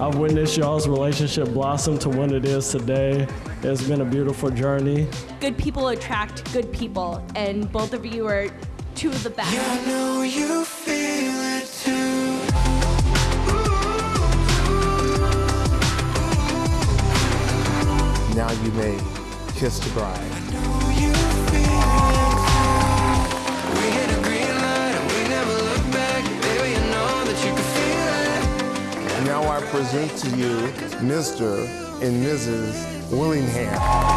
I've witnessed y'all's relationship blossom to what it is today. It's been a beautiful journey. Good people attract good people, and both of you are two of the best. I know you feel it too. Now you may kiss the bride. Now I present to you Mr. and Mrs. Willingham.